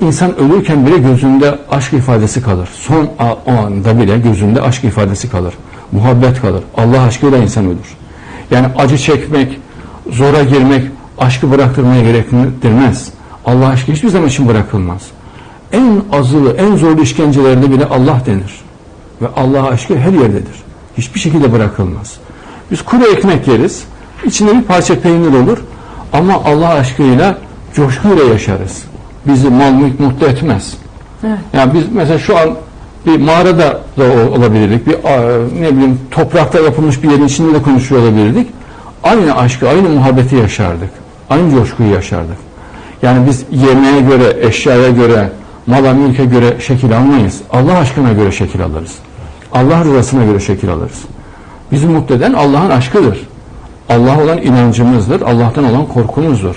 İnsan ölürken bile gözünde aşk ifadesi kalır. Son o anda bile gözünde aşk ifadesi kalır. Muhabbet kalır. Allah aşkıyla insan ölür. Yani acı çekmek, zora girmek aşkı bıraktırmaya gerektirmez. Allah aşkı hiçbir zaman için bırakılmaz. En azılı, en zorlu işkencelerde bile Allah denir. Ve Allah aşkı her yerdedir. Hiçbir şekilde bırakılmaz. Biz kuru ekmek yeriz. içinde bir parça peynir olur. Ama Allah aşkıyla coşkuyla yaşarız. Bizi mal mülk mutlu etmez. Evet. Yani biz mesela şu an bir mağarada da olabilirdik. Bir ne bileyim toprakta yapılmış bir yerin içinde de konuşuyor olabilirdik. Aynı aşkı, aynı muhabbeti yaşardık. Aynı coşkuyu yaşardık. Yani biz yemeğe göre, eşyaya göre, mala mülke göre şekil almayız. Allah aşkına göre şekil alırız. Allah rızasına göre şekil alırız. Bizi mutlu eden Allah'ın aşkıdır. Allah olan inancımızdır. Allah'tan olan korkumuzdur.